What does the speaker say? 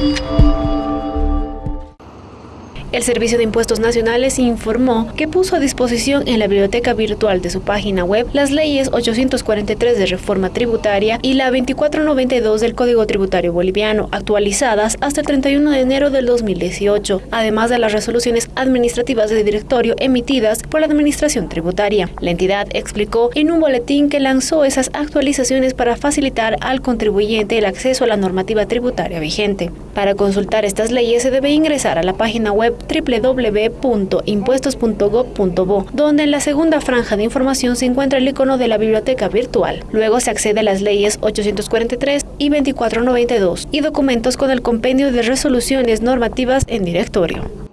Música El Servicio de Impuestos Nacionales informó que puso a disposición en la biblioteca virtual de su página web las leyes 843 de reforma tributaria y la 2492 del Código Tributario Boliviano, actualizadas hasta el 31 de enero del 2018, además de las resoluciones administrativas de directorio emitidas por la Administración Tributaria. La entidad explicó en un boletín que lanzó esas actualizaciones para facilitar al contribuyente el acceso a la normativa tributaria vigente. Para consultar estas leyes se debe ingresar a la página web www.impuestos.gov.bo, donde en la segunda franja de información se encuentra el icono de la biblioteca virtual. Luego se accede a las leyes 843 y 2492 y documentos con el compendio de resoluciones normativas en directorio.